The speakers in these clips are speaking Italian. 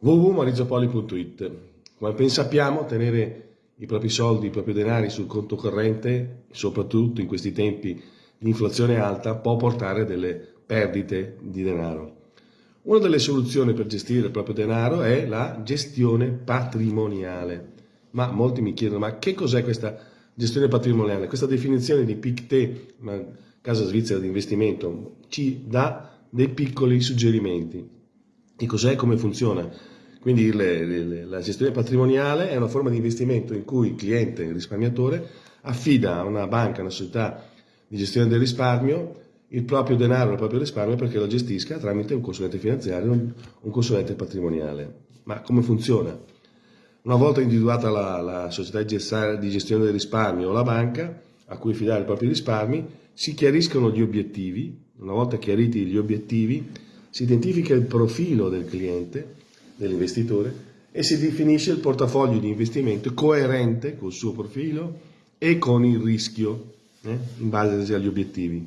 www.maurizopoli.it Come ben sappiamo, tenere i propri soldi, i propri denari sul conto corrente, soprattutto in questi tempi di inflazione alta, può portare delle perdite di denaro. Una delle soluzioni per gestire il proprio denaro è la gestione patrimoniale. Ma molti mi chiedono, ma che cos'è questa gestione patrimoniale? Questa definizione di PICTE, una casa svizzera di investimento, ci dà dei piccoli suggerimenti. Che cos'è e come funziona? Quindi le, le, la gestione patrimoniale è una forma di investimento in cui il cliente, il risparmiatore, affida a una banca, a una società di gestione del risparmio, il proprio denaro, il proprio risparmio perché lo gestisca tramite un consulente finanziario, un consulente patrimoniale. Ma come funziona? Una volta individuata la, la società di gestione del risparmio o la banca a cui affidare i propri risparmi, si chiariscono gli obiettivi, una volta chiariti gli obiettivi, si identifica il profilo del cliente, dell'investitore, e si definisce il portafoglio di investimento coerente col suo profilo e con il rischio, eh, in base agli obiettivi.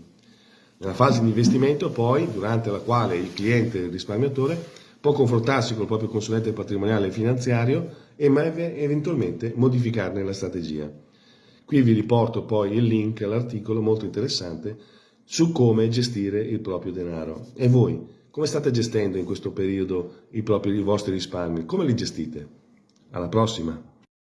Nella fase di investimento poi, durante la quale il cliente, il risparmiatore, può confrontarsi con il proprio consulente patrimoniale e finanziario e eventualmente modificarne la strategia. Qui vi riporto poi il link all'articolo molto interessante su come gestire il proprio denaro. E voi? Come state gestendo in questo periodo i, propri, i vostri risparmi? Come li gestite? Alla prossima!